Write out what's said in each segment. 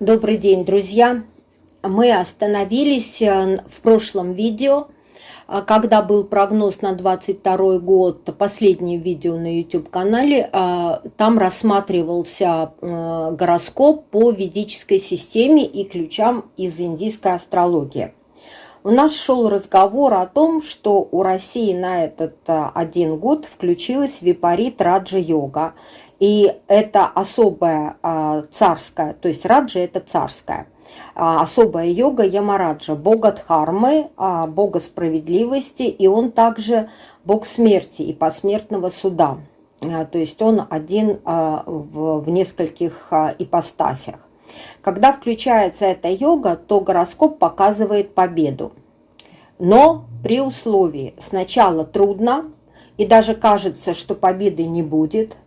Добрый день, друзья! Мы остановились э, в прошлом видео, э, когда был прогноз на 22 год, последнее видео на YouTube-канале, э, там рассматривался гороскоп по ведической системе и ключам из индийской астрологии. У нас шел разговор о том, что у России на этот один год включилась випарит Раджа-йога. И это особая а, царская, то есть раджа – это царская, а, особая йога Ямараджа, бога Дхармы, а, бога справедливости, и он также бог смерти и посмертного суда. То есть он один в нескольких ипостасях. Когда включается эта йога, то гороскоп показывает победу. Но при условии сначала трудно, и даже кажется, что победы не будет –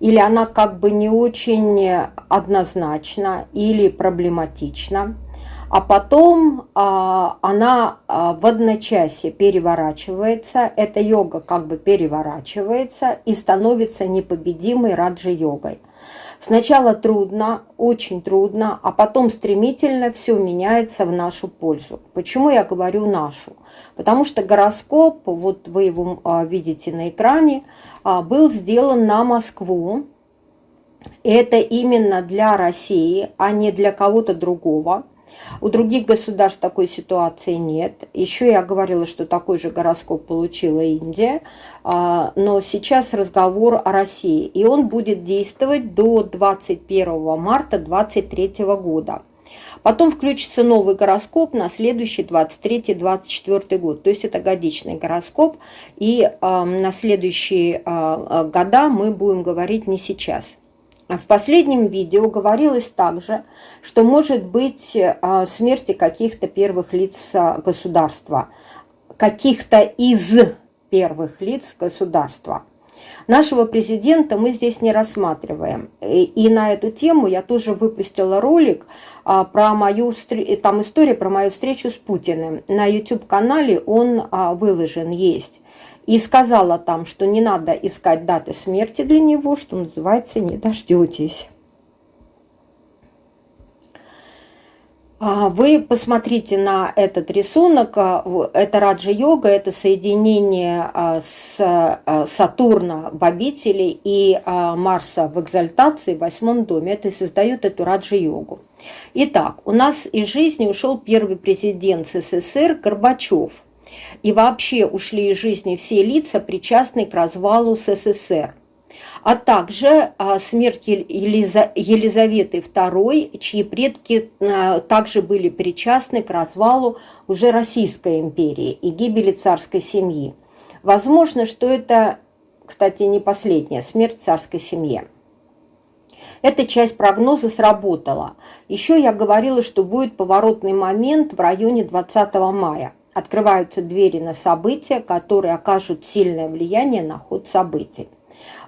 или она как бы не очень однозначна или проблематична, а потом а, она а, в одночасье переворачивается, эта йога как бы переворачивается и становится непобедимой раджи-йогой. Сначала трудно, очень трудно, а потом стремительно все меняется в нашу пользу. Почему я говорю нашу? Потому что гороскоп, вот вы его а, видите на экране, а, был сделан на Москву. Это именно для России, а не для кого-то другого. У других государств такой ситуации нет. Еще я говорила, что такой же гороскоп получила Индия. А, но сейчас разговор о России. И он будет действовать до 21 марта 2023 года. Потом включится новый гороскоп на следующий 23-24 год. То есть это годичный гороскоп. И э, на следующие э, года мы будем говорить не сейчас. В последнем видео говорилось также, что может быть э, смерти каких-то первых лиц э, государства, каких-то из первых лиц государства. Нашего президента мы здесь не рассматриваем. И, на эту тему я тоже выпустила ролик а, про мою там история про мою встречу с Путиным. На YouTube-канале он а, выложен, есть. И сказала там, что не надо искать даты смерти для него, что называется, не дождетесь. А, вы посмотрите на этот рисунок. А, это раджа-йога, это соединение а, с Сатурна в обители и Марса в экзальтации в восьмом доме. Это создает эту раджа-йогу. Итак, у нас из жизни ушел первый президент СССР Горбачев. И вообще ушли из жизни все лица, причастные к развалу СССР а также а, смерть Елизаветы II, чьи предки а, также были причастны к развалу уже Российской империи и гибели царской семьи. Возможно, что это, кстати, не последняя смерть царской семьи. Эта часть прогноза сработала. Еще я говорила, что будет поворотный момент в районе 20 мая. Открываются двери на события, которые окажут сильное влияние на ход событий.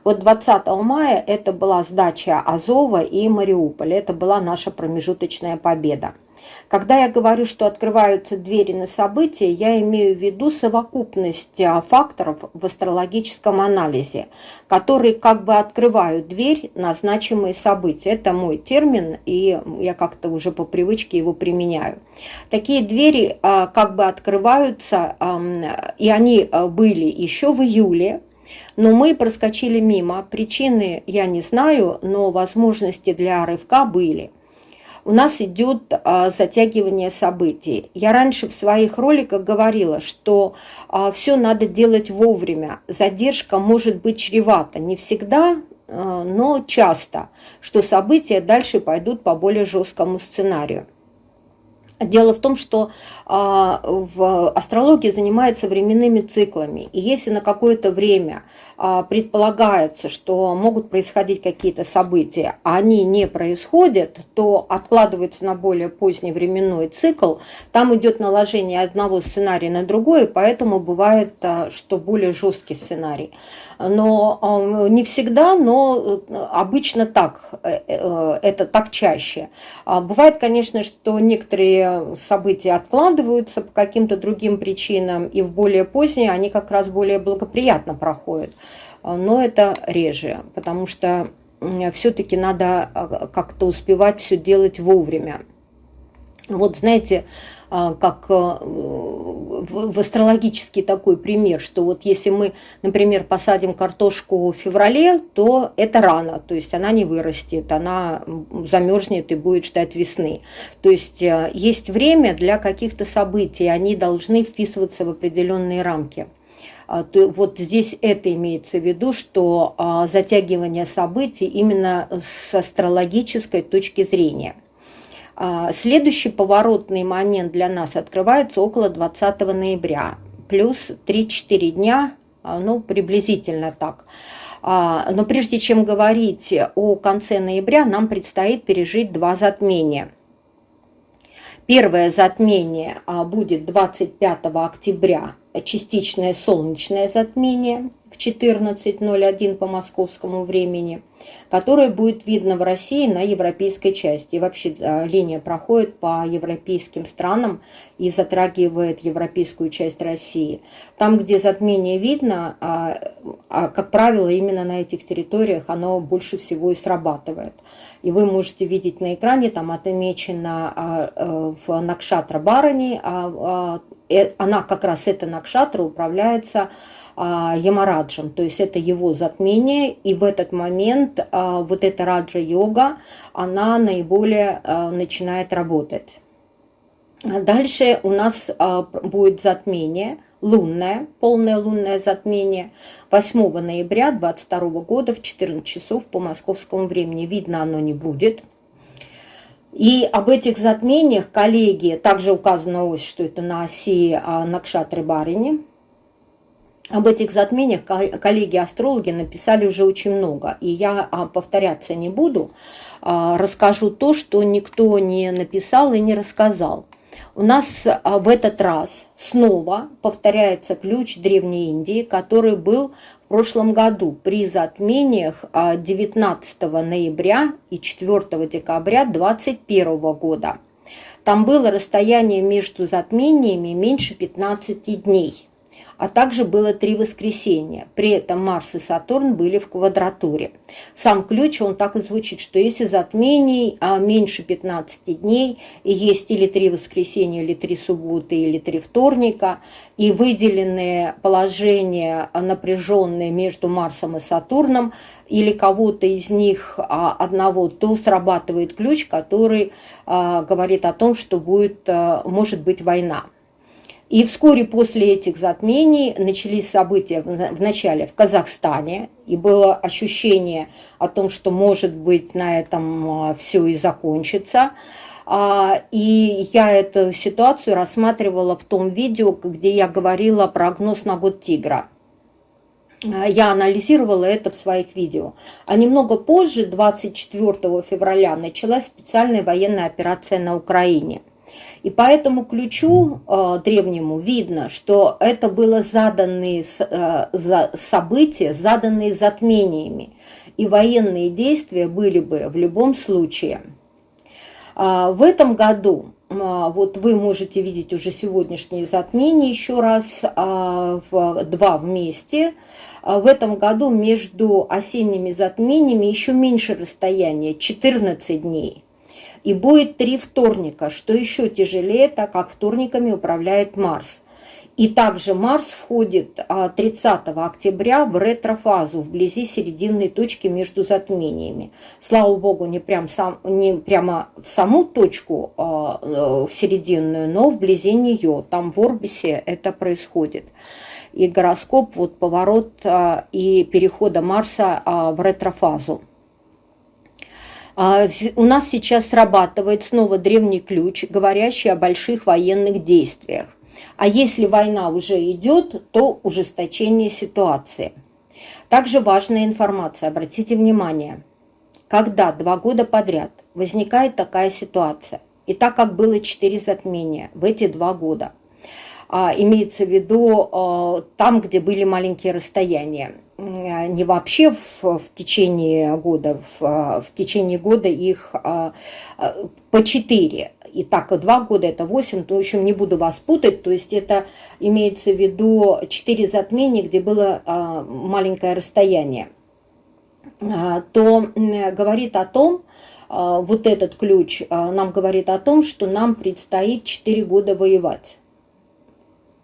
Вот 20 мая это была сдача Азова и Мариуполя. Это была наша промежуточная победа. Когда я говорю, что открываются двери на события, я имею в виду совокупность а, факторов в астрологическом анализе, которые как бы открывают дверь на значимые события. Это мой термин, и я как-то уже по привычке его применяю. Такие двери а, как бы открываются, и они а, были еще в июле, но мы проскочили мимо. Причины я не знаю, но возможности для рывка были. У нас идет а, затягивание событий. Я раньше в своих роликах говорила, что а, все надо делать вовремя. Задержка может быть чревата. Не всегда, а, но часто, что события дальше пойдут по более жесткому сценарию. Дело в том, что а, в астрологии занимается временными циклами. И если на какое-то время а, предполагается, что могут происходить какие-то события, а они не происходят, то откладывается на более поздний временной цикл. Там идет наложение одного сценария на другой, поэтому бывает, а, что более жесткий сценарий но а, не всегда, но обычно так, э, э, это так чаще. А бывает, конечно, что некоторые события откладываются по каким-то другим причинам, и в более поздние они как раз более благоприятно проходят. Но это реже, потому что все-таки надо как-то успевать все делать вовремя. Вот знаете, а, как э, в астрологический такой пример, что вот если мы, например, посадим картошку в феврале, то это рано, то есть она не вырастет, она замерзнет и будет ждать весны. То есть э, есть время для каких-то событий, они должны вписываться в определенные рамки. А, вот здесь это имеется в виду, что а, затягивание событий именно с астрологической точки зрения – а, следующий поворотный момент для нас открывается около 20 ноября, плюс 3-4 дня, а, ну, приблизительно так. А, но прежде чем говорить о конце ноября, нам предстоит пережить два затмения. Первое затмение будет 25 октября, частичное солнечное затмение 14.01 по московскому времени – которое будет видно в России на европейской части. И вообще а, линия проходит по европейским странам и затрагивает европейскую часть России. Там, где затмение видно, а, а, как правило, именно на этих территориях оно больше всего и срабатывает. И вы можете видеть на экране, там отмечено э, в Накшатра Барани, э, она как раз, эта Накшатра управляется а, Ямараджем, то есть это его затмение, и в этот момент а, вот эта раджа-йога, она наиболее а, начинает работать. Дальше у нас будет затмение, лунное, полное лунное затмение 8 ноября 2022 года в 14 часов по московскому времени. Видно оно не будет. И об этих затмениях коллеги, также указана ось, что это на оси Накшатры Барини, об этих затмениях коллеги-астрологи написали уже очень много, и я а, повторяться не буду, а, расскажу то, что никто не написал и не рассказал. У нас а, в этот раз снова повторяется ключ Древней Индии, который был в прошлом году при затмениях 19 ноября и 4 декабря 2021 года. Там было расстояние между затмениями меньше 15 дней а также было три воскресенья. При этом Марс и Сатурн были в квадратуре. Сам ключ, он так и звучит, что если затмений а меньше 15 дней, и есть или три воскресенья, или три субботы, или три вторника, и выделенные положения напряженные между Марсом и Сатурном, или кого-то из них а, одного, то срабатывает ключ, который а, говорит о том, что будет, может быть война. И вскоре после этих затмений начались события вначале в Казахстане, и было ощущение о том, что, может быть, на этом а, все и закончится. А, и я эту ситуацию рассматривала в том видео, где я говорила прогноз на год тигра. А, я анализировала это в своих видео. А немного позже, 24 февраля, началась специальная военная операция на Украине – и по этому ключу э, древнему видно, что это было заданные э, за, события, заданные затмениями. И военные действия были бы в любом случае. А, в этом году, а, вот вы можете видеть уже сегодняшние затмения еще раз, а, в, два вместе. В этом году между осенними затмениями еще меньше расстояния, 14 дней. И будет три вторника, что еще тяжелее, так как вторниками управляет Марс. И также Марс входит 30 а, октября в ретрофазу, вблизи серединной точки между затмениями. Слава Богу, не, прям сам, не прямо в саму точку а, э, в серединную, но вблизи нее. Там в Орбисе это происходит. И гороскоп, вот поворот а, и перехода Марса в ретрофазу. А, у нас сейчас срабатывает снова древний ключ, говорящий о больших военных действиях. А если война уже идет, то ужесточение ситуации. Также важная информация, обратите внимание, когда два года подряд возникает такая ситуация, и так как было четыре затмения в эти два года, а, имеется в виду а, там, где были маленькие расстояния, не вообще в, в течение года, в, а, в течение года их а, по 4. И так, два года это 8, то, в общем, не буду вас путать. То есть это имеется в виду 4 затмения, где было маленькое расстояние. то говорит о том, вот этот ключ нам говорит о том, что нам предстоит 4 года воевать.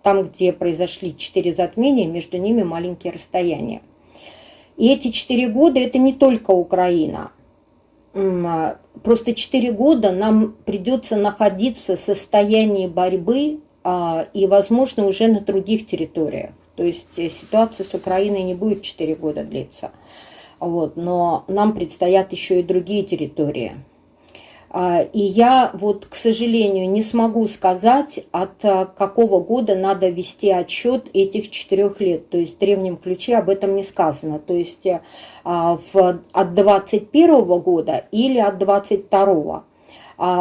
Там, где произошли 4 затмения, между ними маленькие расстояния. И эти 4 года – это не только Украина – а, просто 4 года нам придется находиться в состоянии борьбы а, и, возможно, уже на других территориях. То есть э, ситуация с Украиной не будет 4 года длиться. Вот, но нам предстоят еще и другие территории. А, и я вот, к сожалению, не смогу сказать, от а, какого года надо вести отчет этих четырех лет. То есть в древнем ключе об этом не сказано. То есть э, а, в, от 21 года или от 22.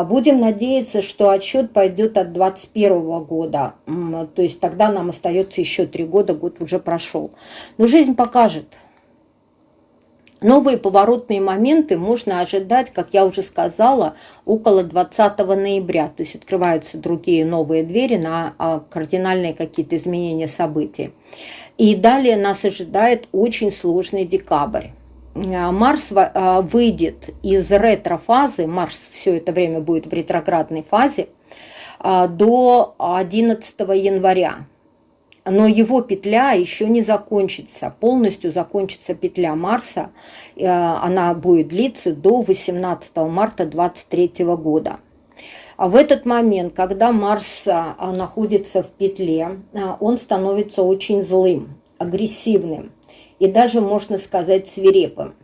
Будем надеяться, что отчет пойдет от 2021 года. То есть тогда нам остается еще три года, год уже прошел. Но жизнь покажет. Новые поворотные моменты можно ожидать, как я уже сказала, около 20 ноября. То есть открываются другие новые двери на а, кардинальные какие-то изменения событий. И далее нас ожидает очень сложный декабрь. А, Марс а, выйдет из ретро-фазы, Марс все это время будет в ретроградной фазе, до 11 января но его петля еще не закончится. Полностью закончится петля Марса. Э, она будет длиться до 18 марта 2023 года. А в этот момент, когда Марс э, находится в петле, э, он становится очень злым, агрессивным и даже, можно сказать, свирепым.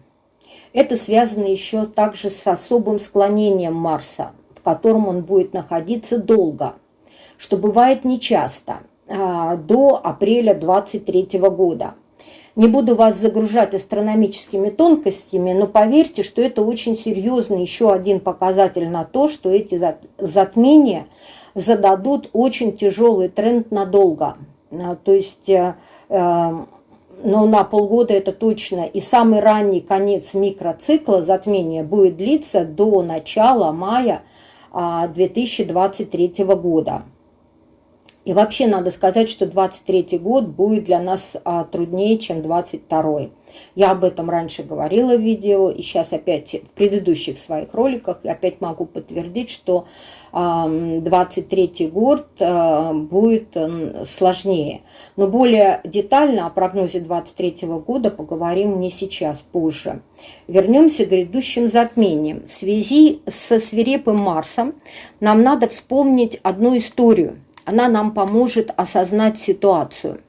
Это связано еще также с особым склонением Марса, в котором он будет находиться долго, что бывает нечасто – до апреля 23 года. Не буду вас загружать астрономическими тонкостями, но поверьте, что это очень серьезный еще один показатель на то, что эти затмения зададут очень тяжелый тренд надолго. А, то есть, э, э, но на полгода это точно. И самый ранний конец микроцикла затмения будет длиться до начала мая 2023 а, года. И вообще надо сказать, что 23 год будет для нас а, труднее, чем 22 Я об этом раньше говорила в видео, и сейчас опять в предыдущих своих роликах опять могу подтвердить, что а, 23 год а, будет а, сложнее. Но более детально о прогнозе 23 года поговорим не сейчас, позже. Вернемся к грядущим затмениям. В связи со свирепым Марсом нам надо вспомнить одну историю – она нам поможет осознать ситуацию.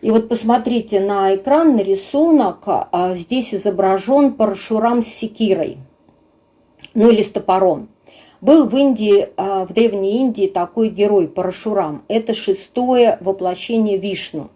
И вот посмотрите на экран, на рисунок. А, здесь изображен парашурам с секирой, ну или с топором. Был в Индии, а, в Древней Индии такой герой Парашурам. Это шестое воплощение Вишну.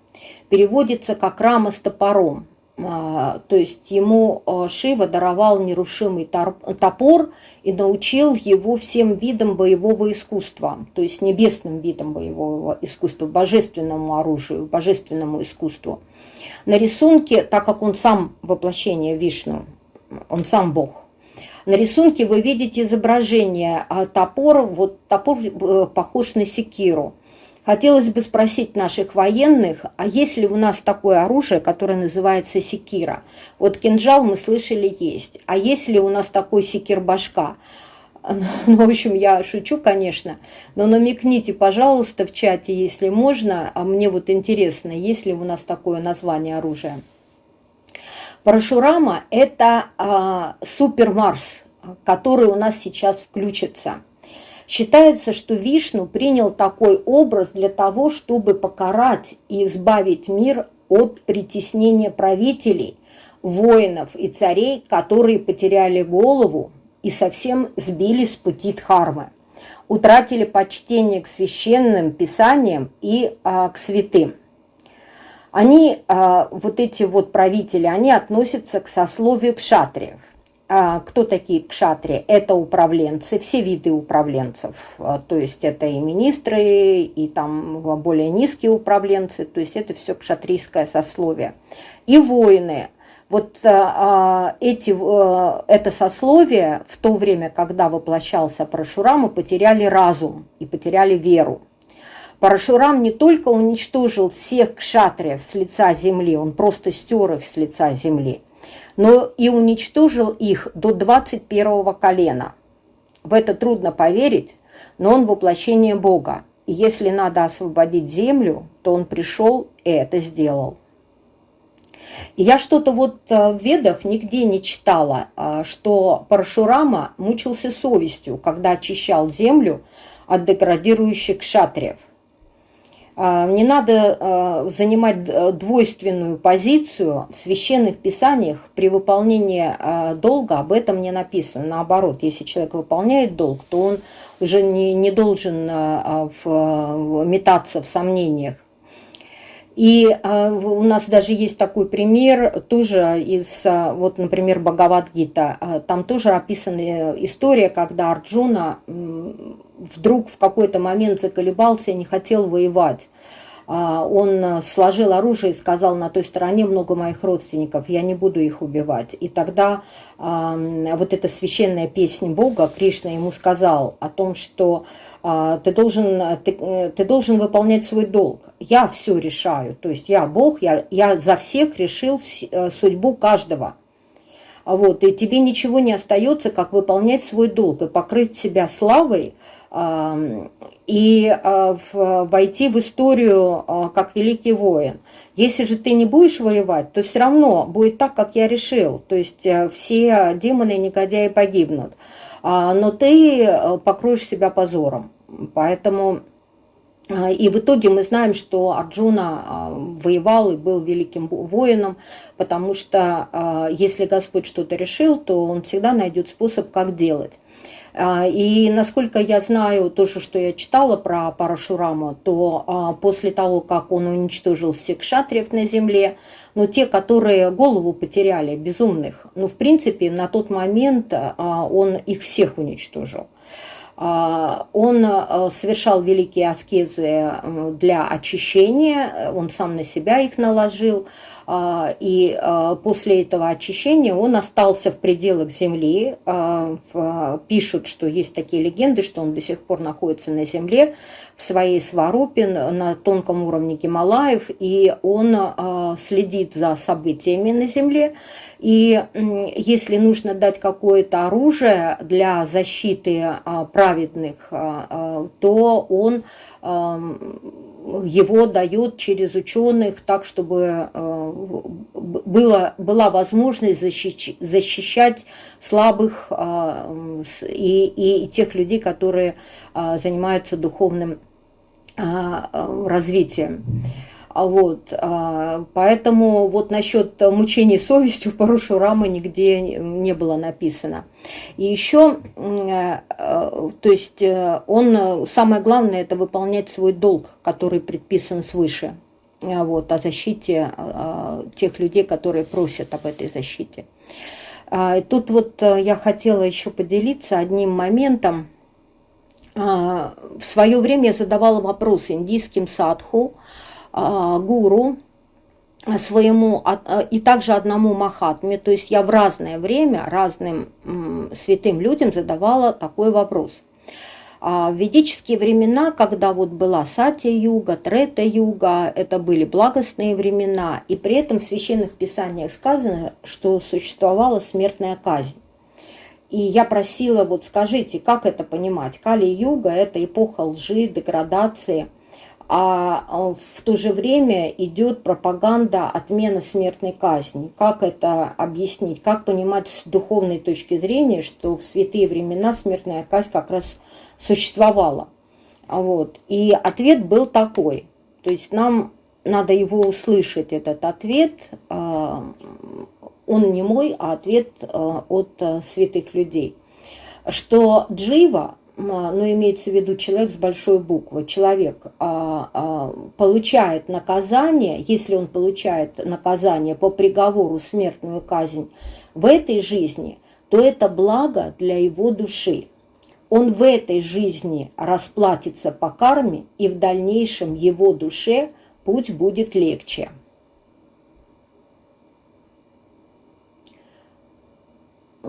Переводится как рама с топором. А, то есть ему а, Шива даровал нерушимый топор и научил его всем видам боевого искусства, то есть небесным видам боевого искусства, божественному оружию, божественному искусству. На рисунке, так как он сам воплощение Вишну, он сам Бог, на рисунке вы видите изображение а, топора, вот топор э, похож на секиру – Хотелось бы спросить наших военных, а есть ли у нас такое оружие, которое называется секира? Вот кинжал мы слышали есть, а есть ли у нас такой секир-башка? Ну, в общем, я шучу, конечно, но намекните, пожалуйста, в чате, если можно, а мне вот интересно, есть ли у нас такое название оружия. Парашурама – это а, Супер Марс, который у нас сейчас включится – Считается, что Вишну принял такой образ для того, чтобы покарать и избавить мир от притеснения правителей, воинов и царей, которые потеряли голову и совсем сбили с пути Дхармы, утратили почтение к священным писаниям и а, к святым. Они, а, вот эти вот правители, они относятся к сословию кшатриев. А, кто такие кшатри? Это управленцы, все виды управленцев. А, то есть это и министры, и там более низкие управленцы. То есть это все кшатрийское сословие. И воины. Вот а, эти, это сословие в то время, когда воплощался Парашурама, потеряли разум и потеряли веру. Парашурам не только уничтожил всех кшатриев с лица земли, он просто стер их с лица земли – но и уничтожил их до 21 колена. В это трудно поверить, но он воплощение Бога. И если надо освободить землю, то он пришел и это сделал. Я что-то вот э, в ведах нигде не читала, а, что Парашурама мучился совестью, когда очищал землю от деградирующих шатриев. А, не надо а, занимать двойственную позицию в священных писаниях при выполнении долга, об этом не написано. Наоборот, если человек выполняет долг, то он уже не, не должен метаться в сомнениях. И э, у нас даже есть такой пример, тоже из, э, вот, например, Бхагавадгита. Э, там тоже описана история, когда Арджуна э, вдруг в какой-то момент заколебался и не хотел воевать. А, он сложил оружие и сказал, на той стороне много моих родственников, я не буду их убивать. И тогда вот эта священная песня Бога, Кришна ему сказал о том, что а, ты должен, ты, э, ты должен выполнять свой долг. Я все решаю, то есть я Бог, я, я за всех решил э, судьбу каждого. Вот, и тебе ничего не остается, как выполнять свой долг и покрыть себя славой, и а, войти в историю а, как великий воин. Если же ты не будешь воевать, то все равно будет так, как я решил. То есть э, все демоны и негодяи погибнут. А, но ты э, покроешь себя позором. Поэтому и в итоге мы знаем, что Арджуна воевал и был великим воином, потому что если Господь что-то решил, то он всегда найдет способ, как делать. А, и насколько я знаю, то, что я читала про Парашураму, то а, после того, как он уничтожил всех шатриев на земле, ну, те, которые голову потеряли, безумных, ну, в принципе, на тот момент а, он их всех уничтожил. Он совершал великие аскезы для очищения, он сам на себя их наложил, а, и а, после этого очищения он остался в пределах земли. А, пишут, что есть такие легенды, что он до сих пор находится на земле, в своей сварупе, на тонком уровне Гималаев, и он следит за событиями на земле. И если нужно дать какое-то оружие для защиты праведных, то он его дает через ученых так, чтобы э, было, была возможность защищать, защищать слабых э, и, и тех людей, которые э, занимаются духовным развитием. А вот, а, поэтому вот насчет мучений совестью Парушурама нигде не было написано. И еще, э, то есть э, он, самое главное, это выполнять свой долг, который предписан свыше, э, вот, о защите тех людей, которые просят об этой защите. А, тут вот я хотела еще поделиться одним моментом. В свое время я задавала вопрос индийским садху, гуру своему а, и также одному Махатме. То есть я в разное время разным святым людям задавала такой вопрос. А в ведические времена, когда вот была Сатя-юга, Трета-юга, это были благостные времена, и при этом в священных писаниях сказано, что существовала смертная казнь. И я просила, вот скажите, как это понимать? Кали-юга – это эпоха лжи, деградации – а, а в то же время идет пропаганда отмена смертной казни. Как это объяснить? Как понимать с духовной точки зрения, что в святые времена смертная казнь как раз существовала? Вот. И ответ был такой. То есть нам надо его услышать, этот ответ. А, он не мой, а ответ а, от святых людей. Что Джива но ну, имеется в виду человек с большой буквы, человек а, а, получает наказание, если он получает наказание по приговору смертную казнь в этой жизни, то это благо для его души. Он в этой жизни расплатится по карме, и в дальнейшем его душе путь будет легче.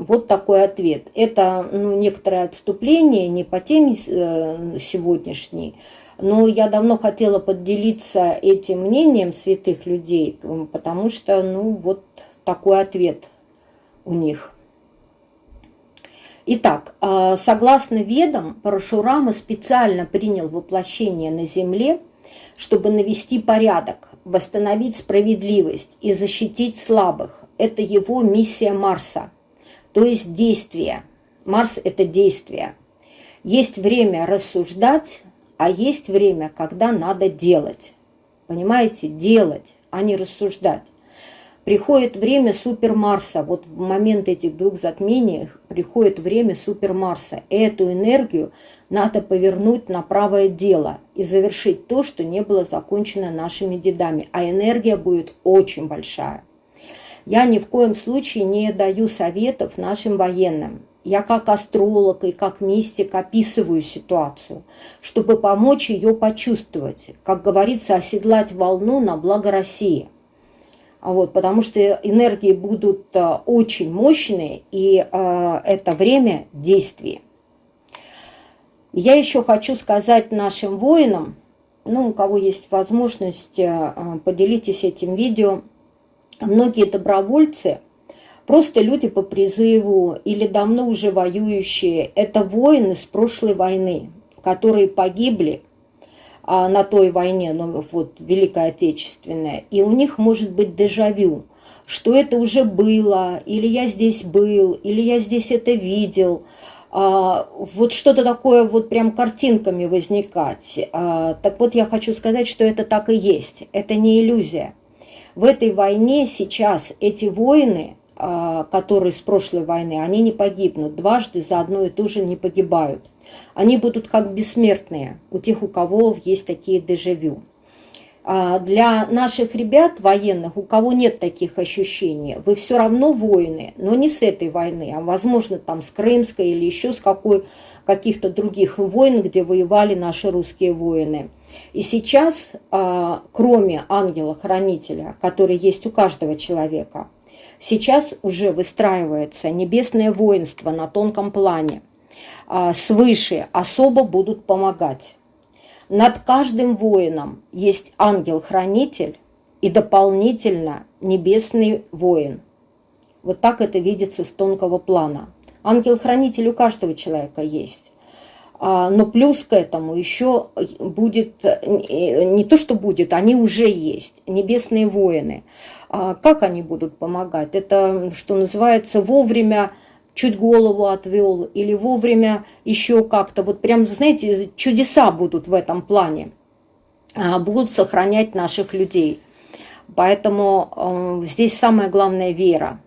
Вот такой ответ. Это ну, некоторое отступление, не по теме э, сегодняшней, но я давно хотела поделиться этим мнением святых людей, потому что, ну, вот такой ответ у них. Итак, а, согласно ведам, Парашурама специально принял воплощение на Земле, чтобы навести порядок, восстановить справедливость и защитить слабых. Это его миссия Марса, то есть действие. Марс – это действие. Есть время рассуждать, а есть время, когда надо делать. Понимаете? Делать, а не рассуждать. Приходит время Супер Марса. Вот в момент этих двух затмений приходит время Супер Марса. Эту энергию надо повернуть на правое дело и завершить то, что не было закончено нашими дедами. А энергия будет очень большая. Я ни в коем случае не даю советов нашим военным. Я как астролог и как мистик описываю ситуацию, чтобы помочь ее почувствовать, как говорится, оседлать волну на благо России – вот, потому что энергии будут э, очень мощные, и э, это время действия. Я еще хочу сказать нашим воинам, ну, у кого есть возможность, э, поделитесь этим видео. Многие добровольцы, просто люди по призыву или давно уже воюющие, это воины с прошлой войны, которые погибли а, на той войне, ну, вот, Великая Отечественная, и у них может быть дежавю, что это уже было, или я здесь был, или я здесь это видел, а, вот что-то такое вот прям картинками возникать. А, так вот я хочу сказать, что это так и есть, это не иллюзия. В этой войне сейчас эти воины, а, которые с прошлой войны, они не погибнут, дважды за одно и то же не погибают. Они будут как бессмертные у тех, у кого есть такие дежавю. А для наших ребят военных, у кого нет таких ощущений, вы все равно воины, но не с этой войны, а возможно там с Крымской или еще с какой каких-то других войн, где воевали наши русские воины. И сейчас, а, кроме ангела-хранителя, который есть у каждого человека, сейчас уже выстраивается небесное воинство на тонком плане – а, свыше особо будут помогать. Над каждым воином есть ангел-хранитель и дополнительно небесный воин. Вот так это видится с тонкого плана. Ангел-хранитель у каждого человека есть. А, но плюс к этому еще будет, не то что будет, они уже есть, небесные воины. А как они будут помогать? Это, что называется, вовремя чуть голову отвел или вовремя еще как-то. Вот прям, знаете, чудеса будут в этом плане. А, будут сохранять наших людей. Поэтому э, здесь самое главное вера.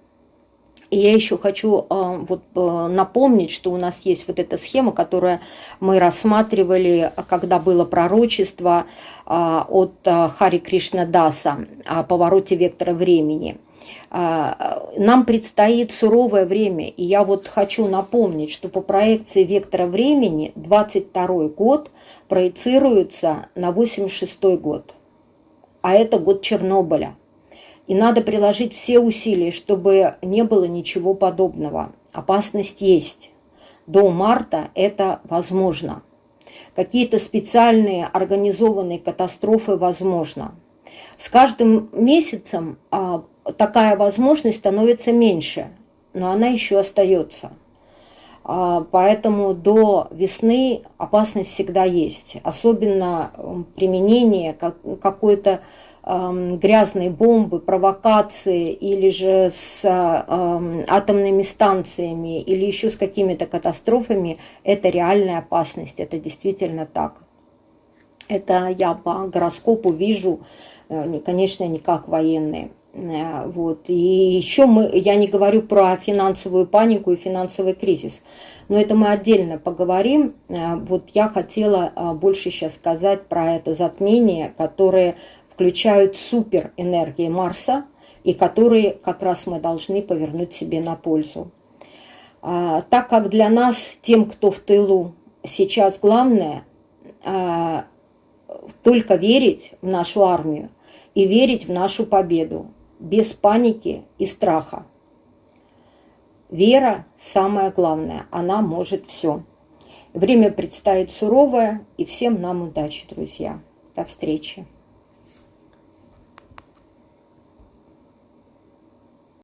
И я еще хочу э, вот, э, напомнить, что у нас есть вот эта схема, которую мы рассматривали, когда было пророчество от Хари Кришна Даса о повороте вектора времени – нам предстоит суровое время, и я вот хочу напомнить, что по проекции вектора времени 22 год проецируется на 86 год, а это год Чернобыля. И надо приложить все усилия, чтобы не было ничего подобного. Опасность есть. До марта это возможно. Какие-то специальные организованные катастрофы возможно. С каждым месяцем а, такая возможность становится меньше, но она еще остается. А, поэтому до весны опасность всегда есть. Особенно применение какой-то грязной бомбы, провокации или же с атомными станциями или еще с какими-то катастрофами, это реальная опасность, это действительно так. Это я по гороскопу вижу, э, конечно, не как военные. Э, вот. И еще мы, я не говорю про финансовую панику и финансовый кризис, но это мы отдельно поговорим. Э, вот я хотела э, больше сейчас сказать про это затмение, которые включают супер энергии Марса и которые как раз мы должны повернуть себе на пользу. Так как для нас, тем, кто в тылу, сейчас главное только верить в нашу армию и верить в нашу победу без паники и страха. Вера – самое главное, она может все. Время предстоит суровое, и всем нам удачи, друзья. До встречи.